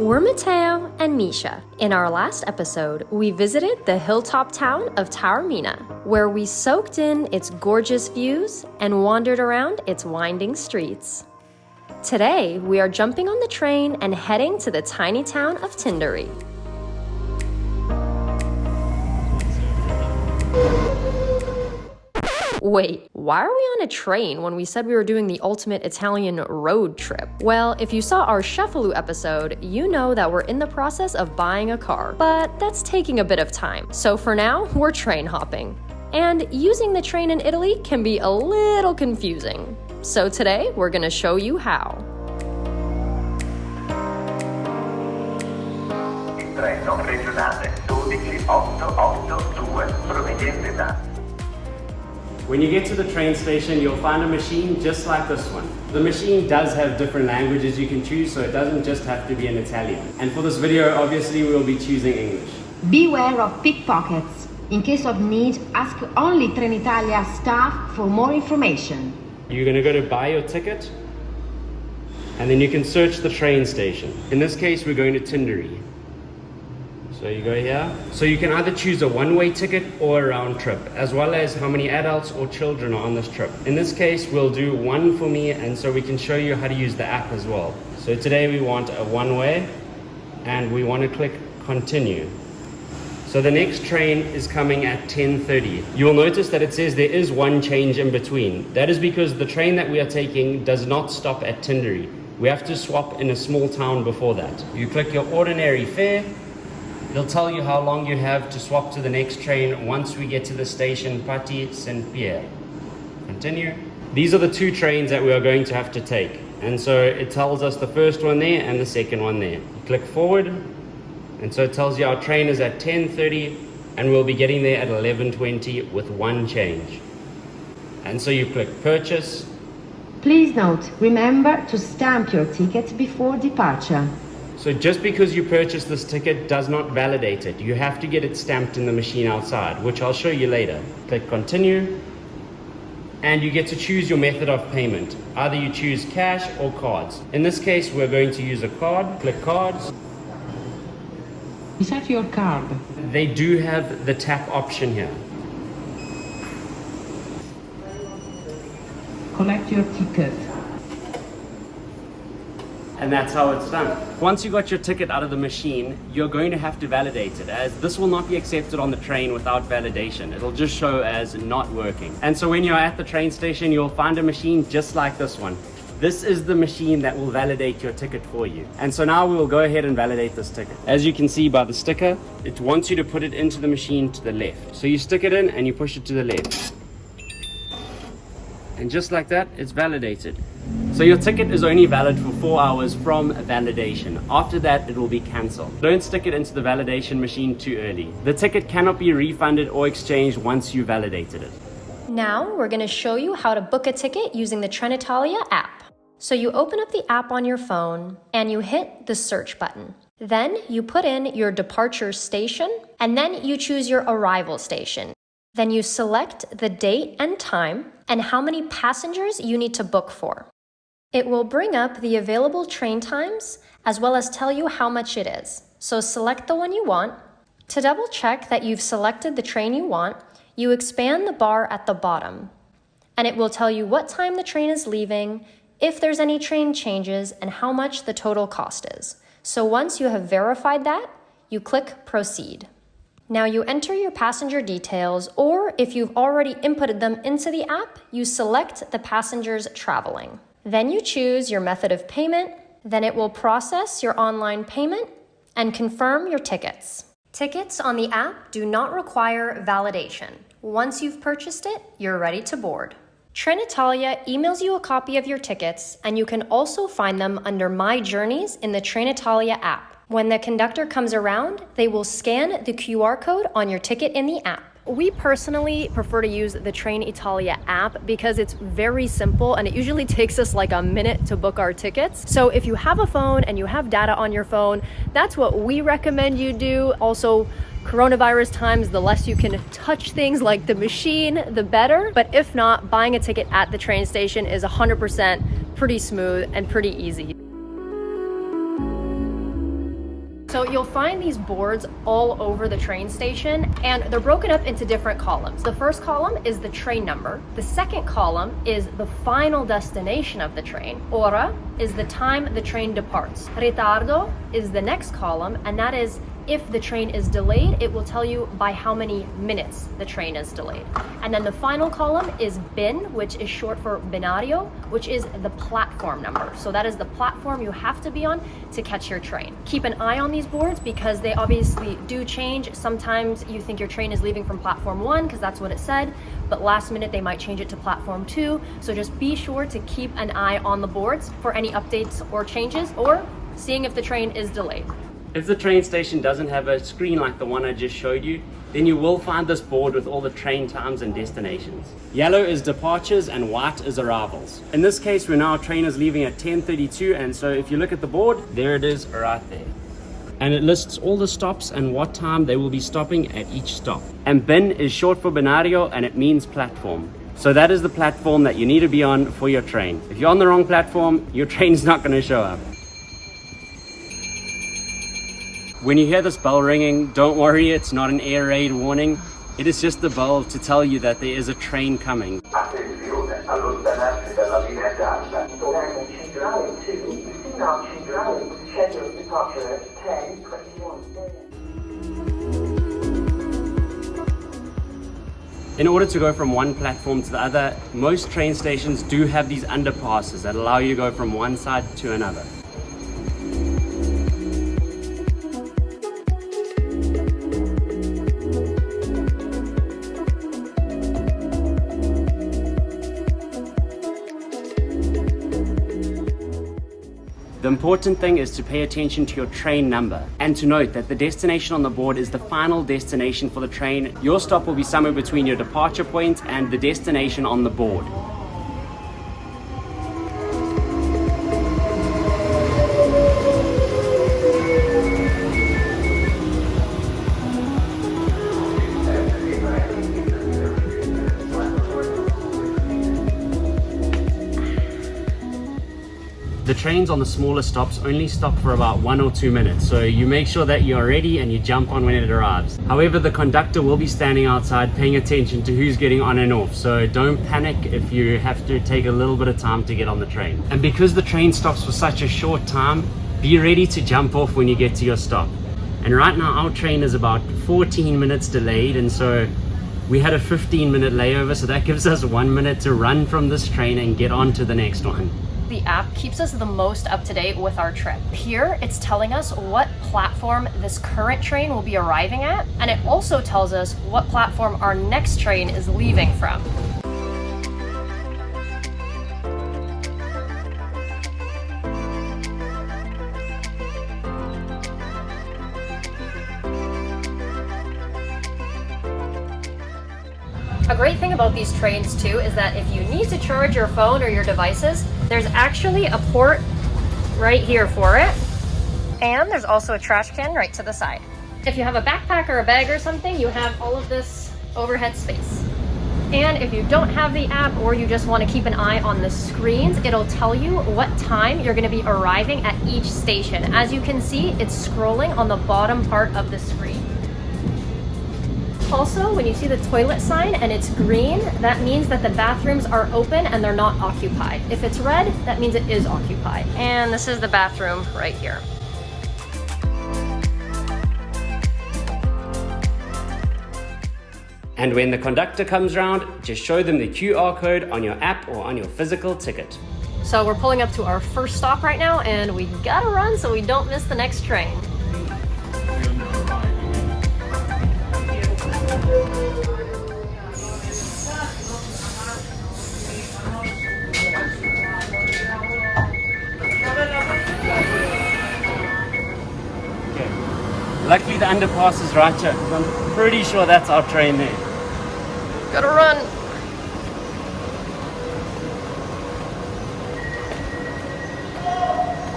We're Matteo and Misha. In our last episode, we visited the hilltop town of Taormina, where we soaked in its gorgeous views and wandered around its winding streets. Today, we are jumping on the train and heading to the tiny town of Tindari. Wait, why are we on a train when we said we were doing the ultimate Italian road trip? Well, if you saw our Cefalù episode, you know that we're in the process of buying a car, but that's taking a bit of time. So for now, we're train hopping. And using the train in Italy can be a little confusing. So today, we're gonna show you how. treno regionale 12882 proveniente da When you get to the train station, you'll find a machine just like this one. The machine does have different languages you can choose, so it doesn't just have to be in Italian. And for this video, obviously, we'll be choosing English. Beware of pickpockets. In case of need, ask only Trenitalia staff for more information. You're gonna go to buy your ticket, and then you can search the train station. In this case, we're going to Tindari. So you go here. So you can either choose a one-way ticket or a round trip, as well as how many adults or children are on this trip. In this case, we'll do one for me, and so we can show you how to use the app as well. So today we want a one-way, and we want to click continue. So the next train is coming at 10.30. You will notice that it says there is one change in between. That is because the train that we are taking does not stop at Tindari. We have to swap in a small town before that. You click your ordinary fare, It'll tell you how long you have to swap to the next train once we get to the station Patti San Piero. Continue. These are the two trains that we are going to have to take. And so it tells us the first one there and the second one there. You click forward. And so it tells you our train is at 10.30 and we'll be getting there at 11.20 with one change. And so you click purchase. Please note, remember to stamp your ticket before departure. So just because you purchase this ticket does not validate it. You have to get it stamped in the machine outside, which I'll show you later. Click continue. And you get to choose your method of payment. Either you choose cash or cards. In this case, we're going to use a card. Click cards. Is that your card? They do have the tap option here. Collect your ticket. And that's how it's done. Once you got your ticket out of the machine, you're going to have to validate it as this will not be accepted on the train without validation. It'll just show as not working. And so when you're at the train station, you'll find a machine just like this one. This is the machine that will validate your ticket for you. And so now we will go ahead and validate this ticket. As you can see by the sticker, it wants you to put it into the machine to the left. So you stick it in and you push it to the left. And just like that, it's validated. So your ticket is only valid for four hours from validation. After that, it will be cancelled. Don't stick it into the validation machine too early. The ticket cannot be refunded or exchanged once you validated it. Now, we're going to show you how to book a ticket using the Trenitalia app. So you open up the app on your phone and you hit the search button. Then you put in your departure station and then you choose your arrival station. Then you select the date and time and how many passengers you need to book for. It will bring up the available train times as well as tell you how much it is. So select the one you want. To double check that you've selected the train you want, you expand the bar at the bottom and it will tell you what time the train is leaving, if there's any train changes, and how much the total cost is. So once you have verified that, you click Proceed. Now you enter your passenger details, or if you've already inputted them into the app, you select the passengers traveling. Then you choose your method of payment, then it will process your online payment and confirm your tickets. Tickets on the app do not require validation. Once you've purchased it, you're ready to board. Trenitalia emails you a copy of your tickets, and you can also find them under My Journeys in the Trenitalia app. When the conductor comes around, they will scan the QR code on your ticket in the app. We personally prefer to use the Trenitalia app because it's very simple and it usually takes us like a minute to book our tickets. So if you have a phone and you have data on your phone, that's what we recommend you do. Also, coronavirus times, the less you can touch things like the machine, the better. But if not, buying a ticket at the train station is 100% pretty smooth and pretty easy. So you'll find these boards all over the train station and they're broken up into different columns. The first column is the train number. The second column is the final destination of the train. Ora is the time the train departs. Ritardo is the next column and that is if the train is delayed, it will tell you by how many minutes the train is delayed. And then the final column is bin, which is short for binario, which is the platform number. So that is the platform you have to be on to catch your train. Keep an eye on these boards because they obviously do change. Sometimes you think your train is leaving from platform one because that's what it said, but last minute they might change it to platform two. So just be sure to keep an eye on the boards for any updates or changes or seeing if the train is delayed. If the train station doesn't have a screen like the one I just showed you, then you will find this board with all the train times and destinations. Yellow is departures and white is arrivals. In this case, we know our train is leaving at 10.32 and so if you look at the board, there it is right there. And it lists all the stops and what time they will be stopping at each stop. And bin is short for binario and it means platform. So that is the platform that you need to be on for your train. If you're on the wrong platform, your train is not going to show up. When you hear this bell ringing, don't worry, it's not an air raid warning. It is just the bell to tell you that there is a train coming. Attenzione, allontanarsi dalla linea gialla. Diagonal Centrale 2, Signal Centrale, scheduled departure at 10:21 a.m. In order to go from one platform to the other, most train stations do have these underpasses that allow you to go from one side to another. The important thing is to pay attention to your train number and to note that the destination on the board is the final destination for the train. Your stop will be somewhere between your departure point and the destination on the board. The trains on the smaller stops only stop for about one or two minutes, so you make sure that you're ready and you jump on when it arrives. However, the conductor will be standing outside paying attention to who's getting on and off, so don't panic if you have to take a little bit of time to get on the train. And because the train stops for such a short time, be ready to jump off when you get to your stop. And right now our train is about 14 minutes delayed and so we had a 15 minute layover so that gives us one minute to run from this train and get on to the next one. The app keeps us the most up to date with our trip. Here, it's telling us what platform this current train will be arriving at, and it also tells us what platform our next train is leaving from. A great thing about these trains too is that if you need to charge your phone or your devices, there's actually a port right here for it. And there's also a trash can right to the side. If you have a backpack or a bag or something, you have all of this overhead space. And if you don't have the app or you just want to keep an eye on the screens, it'll tell you what time you're going to be arriving at each station. As you can see, it's scrolling on the bottom part of the screen. Also, when you see the toilet sign and it's green, that means that the bathrooms are open and they're not occupied. If it's red, that means it is occupied. And this is the bathroom right here. And when the conductor comes round, just show them the QR code on your app or on your physical ticket. So we're pulling up to our first stop right now and we gotta run so we don't miss the next train. The underpass is right here. I'm pretty sure that's our train there. Gotta run.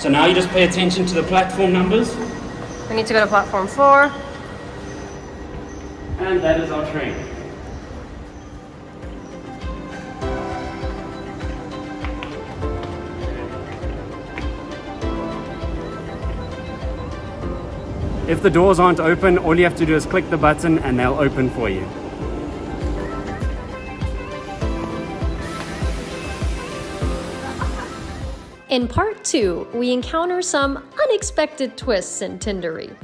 So now you just pay attention to the platform numbers, We need to go to platform four. and that is our train. If the doors aren't open, all you have to do is click the button and they'll open for you. In part two, we encounter some unexpected twists in Tindari,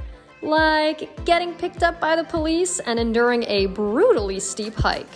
like getting picked up by the police and enduring a brutally steep hike.